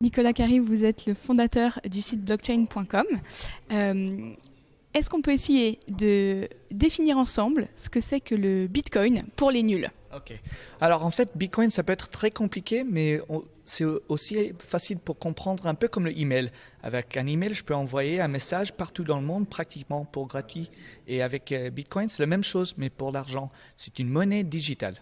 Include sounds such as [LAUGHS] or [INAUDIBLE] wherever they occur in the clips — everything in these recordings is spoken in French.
Nicolas Carry, vous êtes le fondateur du site blockchain.com. Euh, est-ce qu'on peut essayer de définir ensemble ce que c'est que le Bitcoin pour les nuls? Ok. Alors en fait, Bitcoin, ça peut être très compliqué, mais c'est aussi facile pour comprendre, un peu comme le email. Avec un email, je peux envoyer un message partout dans le monde, pratiquement pour gratuit. Et avec euh, Bitcoin, c'est la même chose, mais pour l'argent. C'est une monnaie digitale.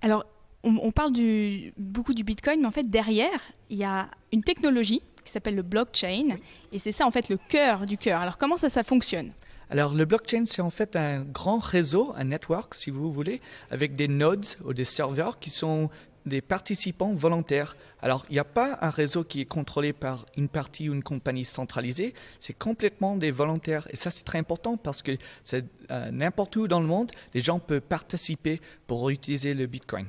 Alors, on, parle du, beaucoup du Bitcoin, mais en fait, derrière, il y a une technologie qui s'appelle le blockchain. Et c'est ça, en fait, le cœur du cœur. Alors, comment ça, ça fonctionne? Alors le blockchain, c'est en fait un grand réseau, un network si vous voulez, avec des nodes ou des serveurs qui sont des participants volontaires. Alors, il n'y a pas un réseau qui est contrôlé par une partie ou une compagnie centralisée, c'est complètement des volontaires. Et ça, c'est très important parce que euh, n'importe où dans le monde, les gens peuvent participer pour utiliser le Bitcoin.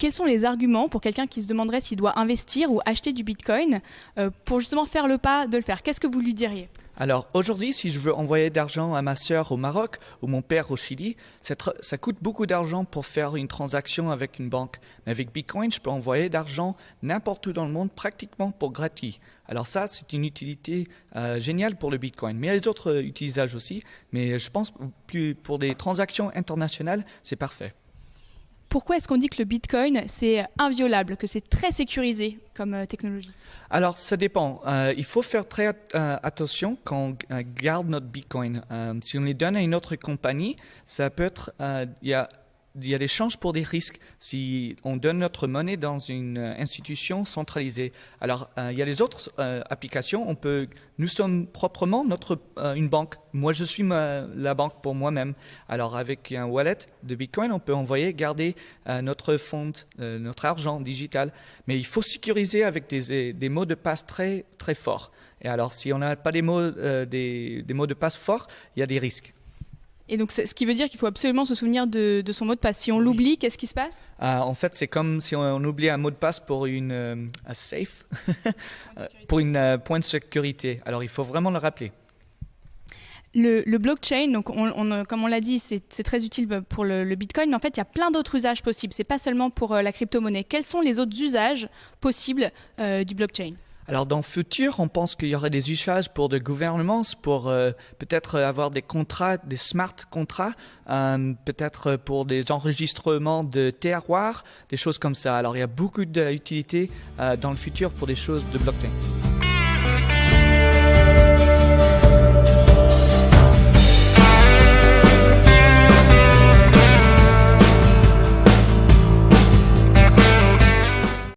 Quels sont les arguments pour quelqu'un qui se demanderait s'il doit investir ou acheter du Bitcoin euh, pour justement faire le pas de le faire? Qu'est-ce que vous lui diriez? Alors aujourd'hui, si je veux envoyer d'argent à ma sœur au Maroc ou mon père au Chili, ça, coûte beaucoup d'argent pour faire une transaction avec une banque. Mais avec Bitcoin, je peux envoyer d'argent n'importe où dans le monde, pratiquement pour gratuit. Alors ça, c'est une utilité euh, géniale pour le Bitcoin. Mais il y a les autres euh, utilisages aussi. Mais je pense que pour des transactions internationales, c'est parfait. Pourquoi est-ce qu'on dit que le Bitcoin, c'est inviolable, que c'est très sécurisé comme euh, technologie? Alors, ça dépend. Euh, il faut faire très euh, attention quand on garde notre Bitcoin. si on les donne à une autre compagnie, ça peut être... Il y a il y a des chances pour des risques si on donne notre monnaie dans une euh, institution centralisée. Alors, euh, il y a les autres euh, applications. On peut, nous sommes proprement notre, une banque. Moi, je suis la banque pour moi-même. Alors, avec un wallet de Bitcoin, on peut envoyer, garder notre fonds, notre argent digital. Mais il faut sécuriser avec des, mots de passe très, très forts. Et alors, si on n'a pas des mots, des mots de passe forts, il y a des risques. Et donc, ce qui veut dire qu'il faut absolument se souvenir de, son mot de passe. Si on l'oublie, qu'est-ce qui se passe? Ah, En fait, c'est comme si on, oublie un mot de passe pour une euh, safe, [LAUGHS] pour une euh, point de sécurité. Alors, il faut vraiment le rappeler. Le, blockchain, donc on, comme on l'a dit, c'est très utile pour le, Bitcoin, mais en fait, il y a plein d'autres usages possibles. C'est pas seulement pour euh, la crypto-monnaie. Quels sont les autres usages possibles du blockchain? Alors dans le futur, on pense qu'il y aurait des usages pour des gouvernements, pour euh, peut-être avoir des contrats, des smart contrats, euh, peut-être pour des enregistrements de terroirs, des choses comme ça. Alors il y a beaucoup d'utilité euh, dans le futur pour des choses de blockchain.